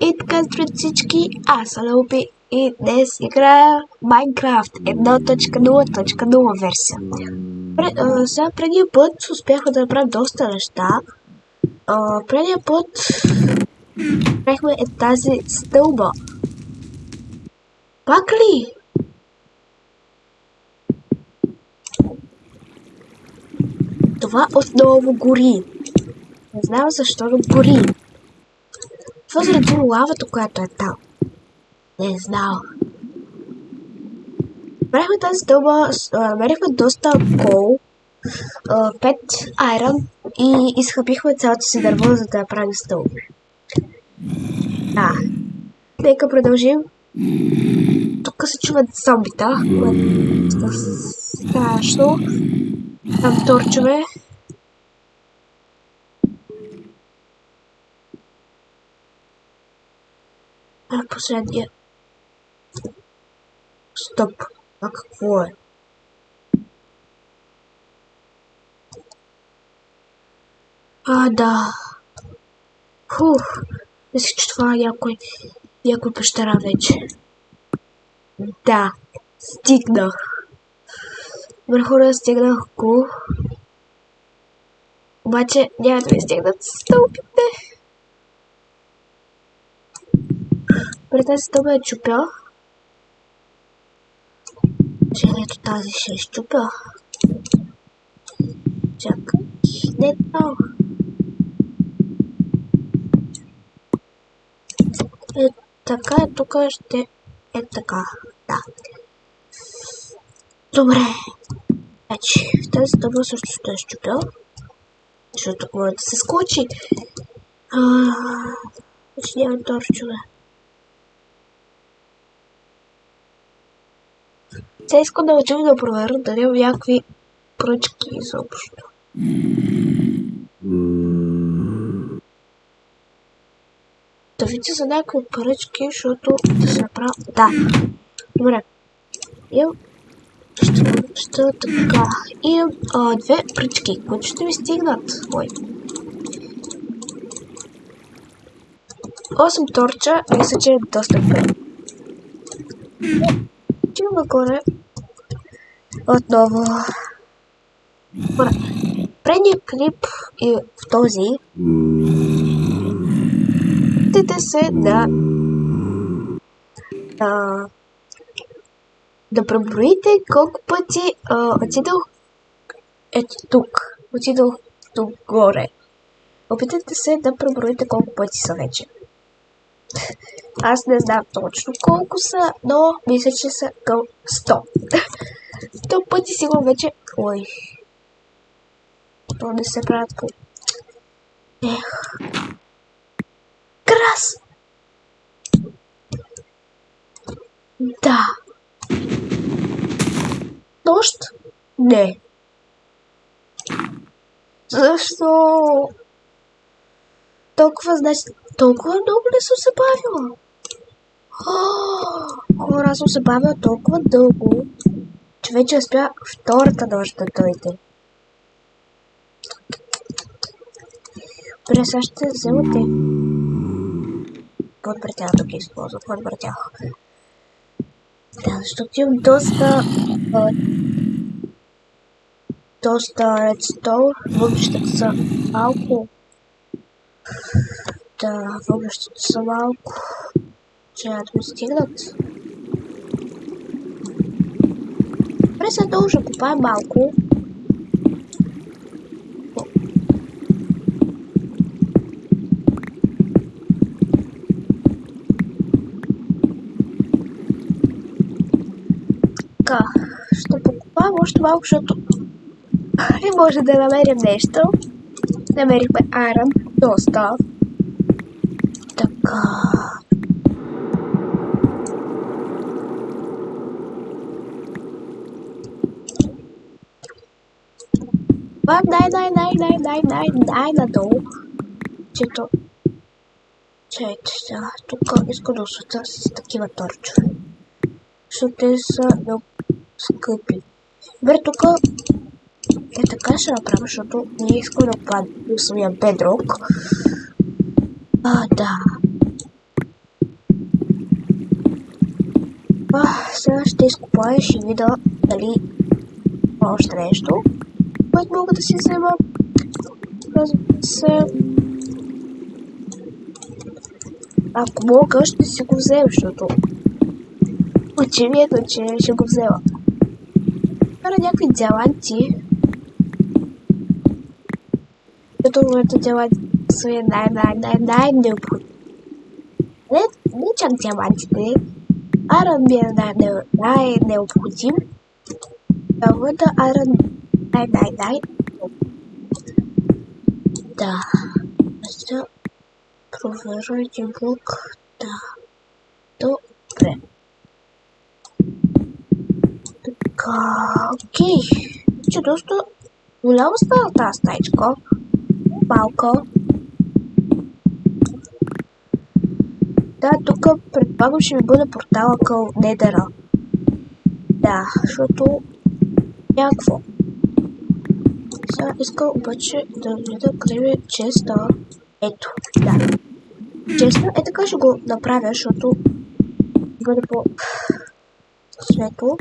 И така, здравейте всички, аз съм Леопи и днес играя Minecraft 1.0.0 версия. Пред, а, сега предния път успяхме да направим доста неща. А, предния път правихме е тази стълба. Пак ли? Това отново гори. Не знам защо да гори. Това заради лавата, която е там. Не знам. Правихме тази стълба, намерихме доста кол, 5 айрон и изхъпихме цялото си дърво, за да правим стълби. Да. Нека продължим. Тук се чуват зомбита, което е страшно. Там торчове. А последния. Стоп. А какво е? А, да. Фух. Мисля, че това е някой, някой пещера вече. Да. Стигнах. Върху стигнах го. Обаче няма да ми стигнат стълбите. При тази стълба е чупя. Че ето тази ще е щупя. Чакай. Не то. Е така, е тук ще е така. Да. Добре. Значи, тази стълба също ще е щупя. Защото може да се скочи. Ааа... Значи няма торчове. Сега искам да отидем да проверя дали има някакви пръчки изобщо. Да видя за някакви пръчки, защото да се направя... Да. Добре. Имам... Ще, ще така. Имам а, две пръчки, които ще ми стигнат. Ой. 8 торча, мисля, че е доста добре. Отивам нагоре. Отново. Предния клип и в този опитайте се да а, да преброите колко пъти а, отидох ето тук. Отидох тук горе. Опитайте се да преброите колко пъти са вече. Аз не знам точно колко са, но мисля, че са към 100. 100 пъти сигурно вече... Ой. То се правят. Ех. Крас! Да. Дощ? Не. Защо? Толкова, значи, толкова много не съм се бавила. Хора, съм се бавила толкова дълго, че вече успя втората нощ да дойде. Добре, сега ще вземате. Подбратях да ги използвам, подбратях. Да, защото имам доста... доста редстоун. Въглищата са малко. Да, въглищата са малко. Че да ми стигнат. Добре, сега долу ще купая малко. Така, ще покупавам още малко, защото не може да намерим нещо. Намерихме айрон, доста. Така. Вам дай, дай, дай, дай, дай, дай, дай надолу. Чето. Чайте сега. Тук искам да осветя с такива торчове. Защото те са много скъпи. Добре, тук е така ще направя, защото не искам да падне в своя бедрок. А, да. А, сега ще изкопаеш и видя дали още нещо което мога да си взема. Разбира се, ако мога, ще си го взема, защото очевидно, че ще го взема. Кара някакви диаманти. Като моето диаманти са най-най-най-най-необходими. Не, не чак диамантите, Аран ми е най-необходим. Трябва Аран най-най-най. Да. Сега проверя един блок. Да. Добре. Така, окей. Че доста голяма става тази стаичка. Малка. Да, тук предполагам ще ми бъде портала към Недера. Да, защото някакво. Сега искам обаче да ми е честа. Ето, да. Честа е така ще го направя, защото бъде по светло.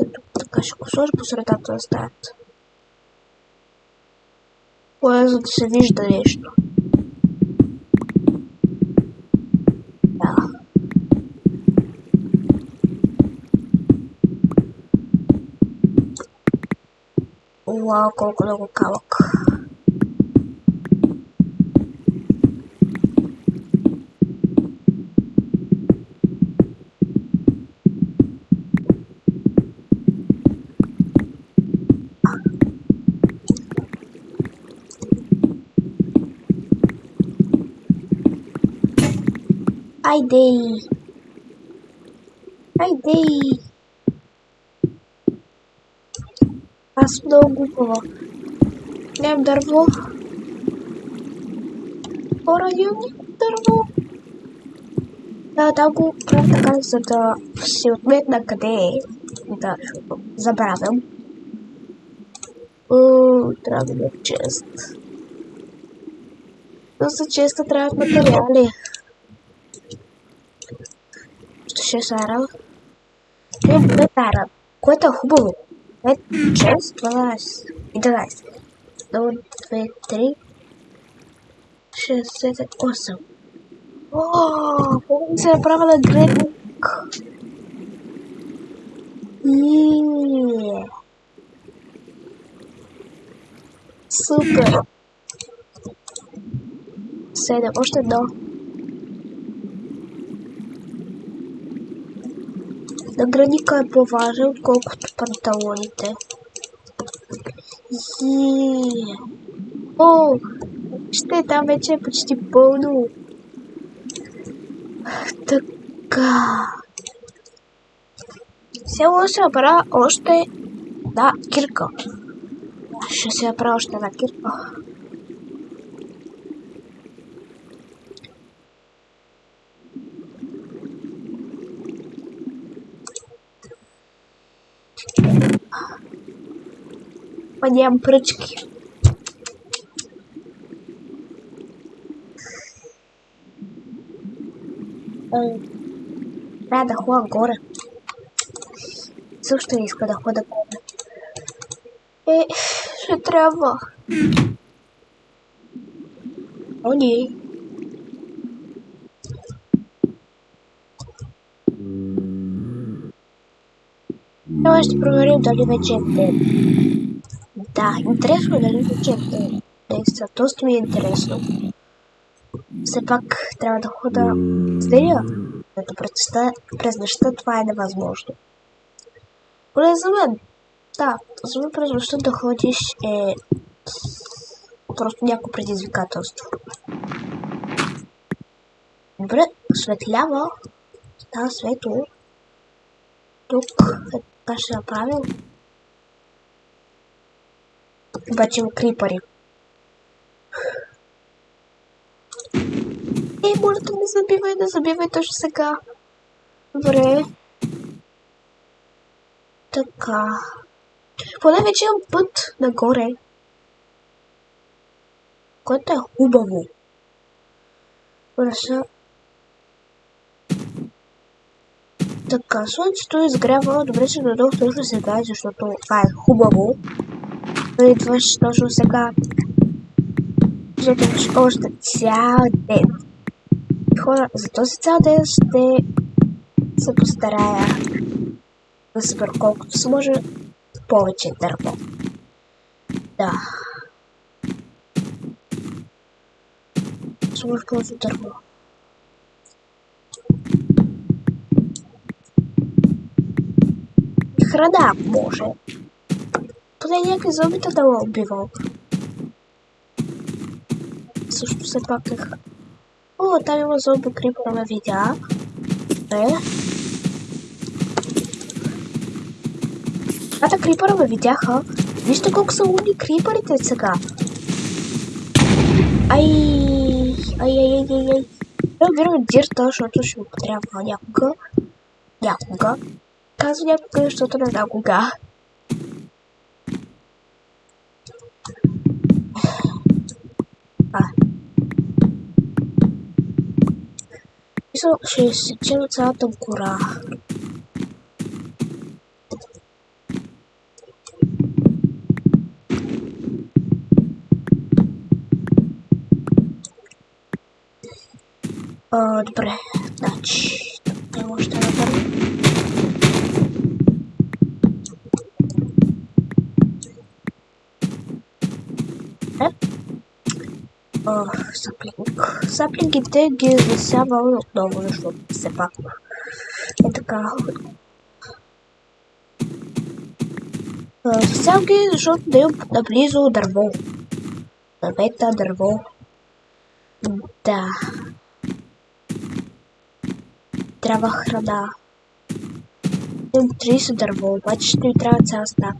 Ето, така ще го сложа по средата на стаята. Кое за да се вижда нещо. Уау, колко много камък. Айде! Айде! Аз съм много глупава. Нямам дърво. Хора, нямам никакво дърво. Да, да го правя така, за да си отметна къде е. Да, защото забравям. Уу, трябва да е чест. Но за честа трябват материали. Ще се арам. Не, не арам. Което е хубаво. 5, 6, 12, 11, 1, 2, 3, 6, 7, 8. О, помня се направя на гредник. Супер. Седем, още едно. Наградника е по-важен, отколкото панталоните. И... О, ще там вече е почти пълно. Така. Сега се направя още да, кирка. Ще се направя още една кирка. Па нямам пръчки. Трябва да ходя горе. Също иска да хода горе. Е, ще трябва. О, не. Сега ще проверим дали вече е ден. Да, интересно дали вече е ден. Наистина, доста ми е интересно. Все пак трябва да хода с деня, като през нощта това е невъзможно. Поне за мен. Да, за мен през нощта да ходиш е просто някакво предизвикателство. Добре, светлява. Става светло. Тук е така ще направим. Обаче крипари. Ей, моля да не забивай, не забивай точно сега. Добре. Така. Поне вече имам път нагоре. Което е хубаво. Добре, Така, слънцето изгрява. Добре, че дойдох точно сега, защото това е хубаво. Идваш точно сега. Защото ще още цял ден. Хора, за този цял ден ще се постарая да събера колкото се може повече дърво. Да. Сложи повече дърво. Храна може. Поне някакви зомбита да ме убивал. Също се пак е... О, там има зомби крипера ме видя. Е. Двата крипера ме видяха. Вижте колко са умни криперите сега. Ай, ай, ай, ай, ай, ай. Да убираме дирта, защото ще ми потрябва някога. Някога. Казвам някога, защото не знам кога. Мисля, ще сечем цялата гора. А, добре, значи, тук не може Саплинг. Саплингите ги засявам отново, защото все пак е така. А, Засявам ги, защото да имам наблизо дърво. Дървета, дърво. Да. Трябва храна. Имам 30 дърво, обаче ще ми трябва цял стак.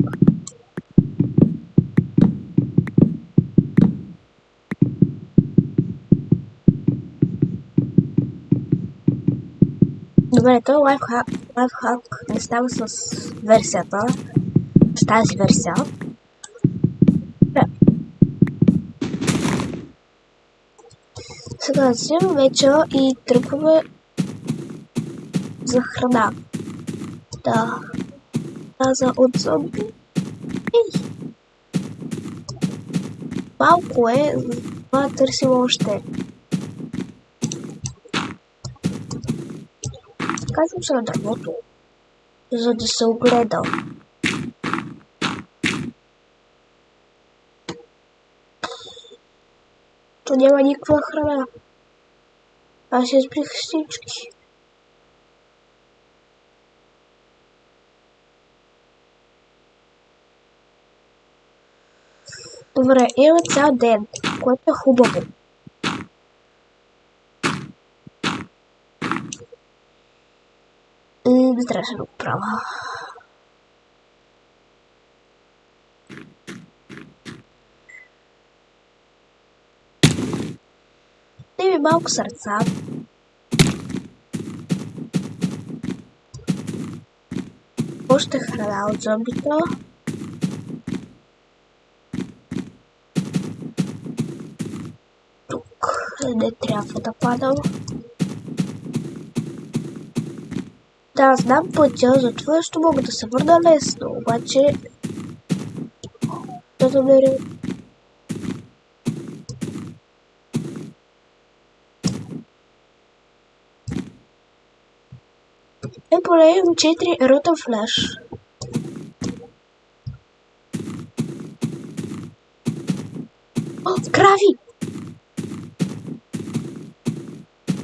Добре, той лайфхак, лайфхак не става с версията, с тази версия. Да. Сега взимам вече и тръгваме за храна. Да. Каза от зомби. Ей! Малко е, това търсим още. Казвам се на дървото, за да се огледа. То няма никаква храна. Аз избрих всички. Добре, има цял ден, което е хубаво. И не трябваше да го правя. Дай ми малко сърца. Още храна от зомбите. Тук не трябва да падам. Да, знам пътя, затова ще мога да се върна лесно, обаче... Да намеря... Е, имам 4 рутен флеш. О, крави!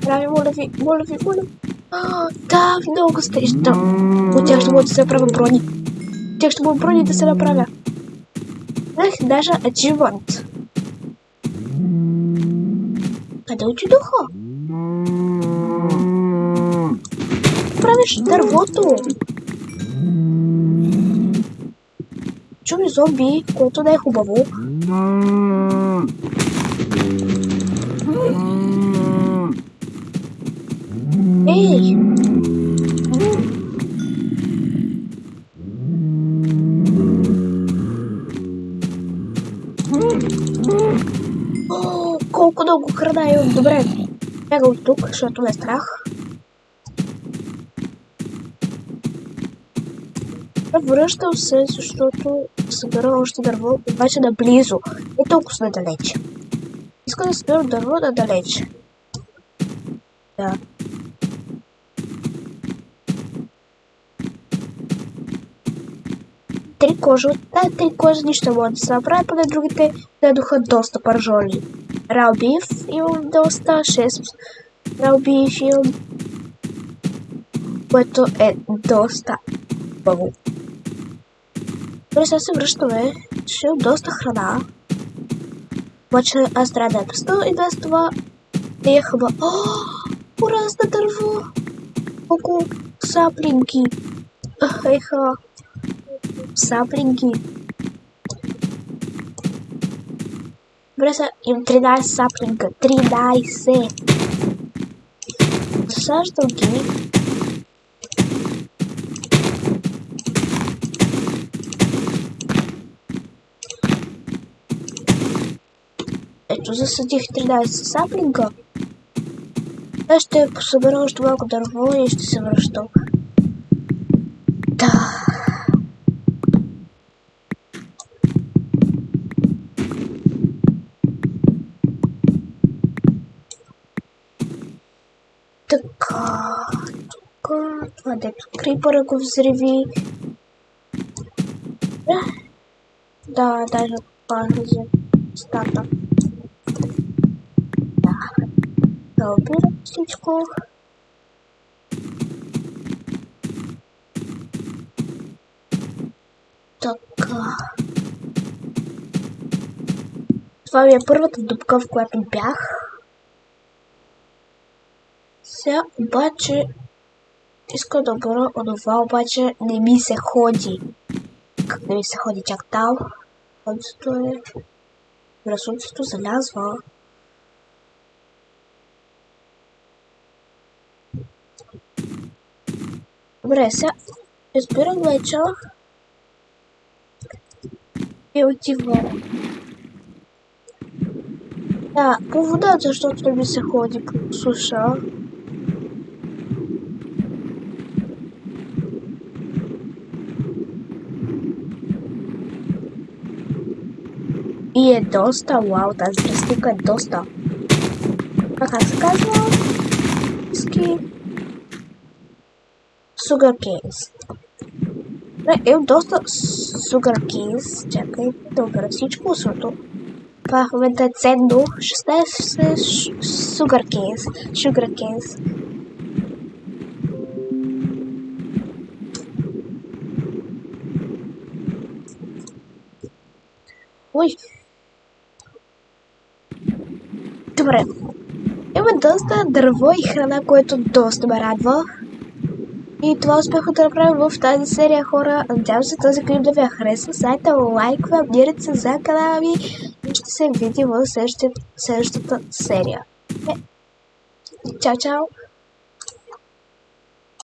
Крави, моля ви, моля ви, моля ви. А, да, много стреща. От тях ще мога да се направя брони. От тях ще мога брони да се направя. Ех, даже achievement. Къде отидоха? Правиш дървото. Чуми зомби, което не е О, колко дълго храна имам. Добре. Бяга от тук, защото ме е страх. Връщам се, защото събера още дърво, обаче наблизо, не толкова надалече. Искам да събера дърво надалече. Да. Три кожи от тази три кожи нищо може да се направи, поне другите дадоха доста пържоли. Ралбив имам доста, 6 ралбив имам, което е доста много. Добре, сега се връщаме. Ще имам доста храна. Обаче аз трябва да я песта и без това е хъба. О, Колко саплинки! Еха! Саплинки! Добре, сега имам 13 саплинка. 13! Засаждам ги. Ето засадих 13 саплинка. Аз ще посъбера още малко дърво и ще се връщам. Да. Това дето крипъра го взриви. Да. Да, даже пази стата. Да обирам всичко. Така. Това ми е първата дупка, в която бях. Сега обаче иска да бъда онова, обаче не ми се ходи. Как не ми се ходи чак там? Слънцето е... Слънцето залязва. Добре, сега избирам вече и отивам. Да, по вода, защото не ми се ходи по суша. И е доста, вау, тази растика е доста. А как се казва? Ски. Sugar canes. Не, е доста sugar canes. Чакай да обера всичко, защото това в момента е ценно. 16 sugar canes. Sugar canes. Ой, Добре. Има доста дърво и храна, което доста ме радва. И това успяха да направим в тази серия хора. Надявам се този клип да ви е хареса. Сайта лайква, абонирайте се за канала ми и ще се видим в следващата, следващата серия. Е. Чао, чао!